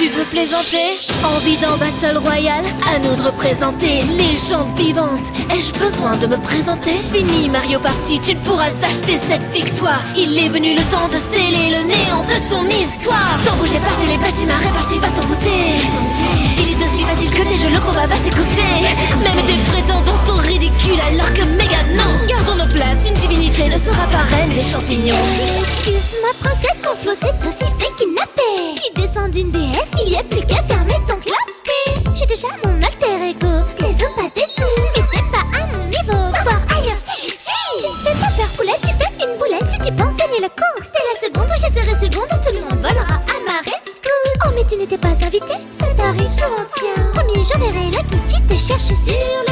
Tu veux plaisanter Envie d'un battle royal À nous de représenter légende vivante Ai-je besoin de me présenter Fini Mario Party, tu ne pourras acheter cette victoire Il est venu le temps de sceller le néant de ton histoire Sans bouger par les bâtiments répartis, va t'envoûter champignons Excuse-moi, princesse, ton flot c'est aussi fait kidnappé. Tu descends d'une déesse, il y a plus qu'à fermer ton clapet. J'ai déjà mon alter ego, les os pas mais t'es pas à mon niveau. Voir ailleurs si j'y suis. Tu fais pas peur, poulette, tu fais une boulette si tu penses gagner la course. C'est la seconde où je serai seconde, tout le monde volera à ma rescousse. Oh, mais tu n'étais pas invité, ça t'arrive souvent, tiens. Promis, j'enverrai la kitty te chercher sur déclin.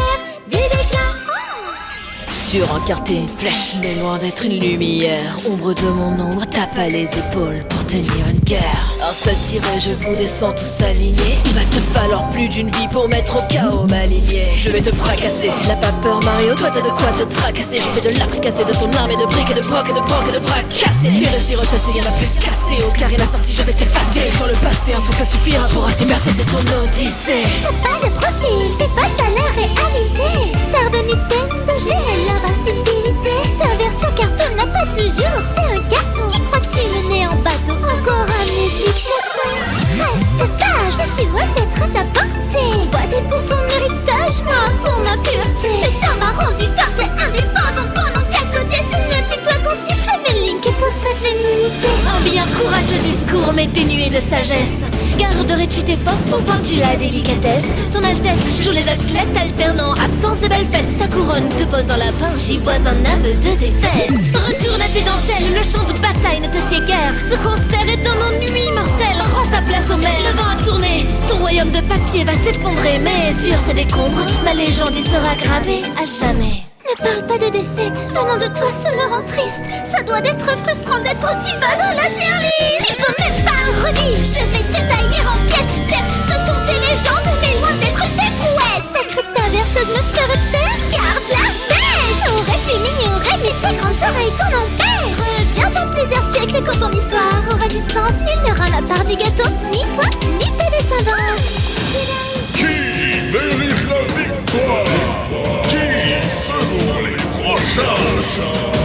Surencarté, une flèche, mais loin d'être une lumière. Ombre de mon ombre, tape à les épaules tenir une guerre. Un seul tiré, je vous descends tous alignés. Il va te falloir plus d'une vie pour mettre au chaos ma lignée. Je vais te fracasser, s'il n'a pas peur, Mario, toi t'as de quoi te tracasser. Je vais de l'abricasser de ton arme et de briques et de broc et de broc et de bras cassés. Tu le sirop, ça y'en a plus cassé. Au carré la sortie, je vais t'effacer. Sur le passé, un souffle suffira pour ainsi merci, c'est ton odyssée. T'as pas de profil, t'es face à la réalité. Star de Nintendo, j'ai l'invincibilité. Courageux discours, mais dénué de sagesse. Garderais-tu tes forces ou vois-tu la délicatesse Son Altesse joue les athlètes alternant absence et belle fête. Sa couronne te pose dans la pain, j'y vois un aveu de défaite. Retourne à tes dentelles, le champ de bataille ne te sied guère. Ce concert est un ennui mortel, rends sa place au mail. Le vent a tourné, ton royaume de papier va s'effondrer. Mais sur ces décombres, ma légende y sera gravée à jamais. Ne parle pas de défaite, venant de toi ça me rend triste. Ça doit être frustrant d'être aussi bas dans la tier list Tu veux même pas revivre, je vais te tailler en pièces. Certes ce sont tes légendes, mais loin d'être tes prouesses. Ta cryptaverseuse me ferait taire, garde la pêche. J'aurais pu m'ignorer, mais tes grandes oreilles t'en empêchent. Reviens dans plusieurs siècles quand ton histoire aura du sens. Nul n'aura la part du gâteau, ni toi, Social.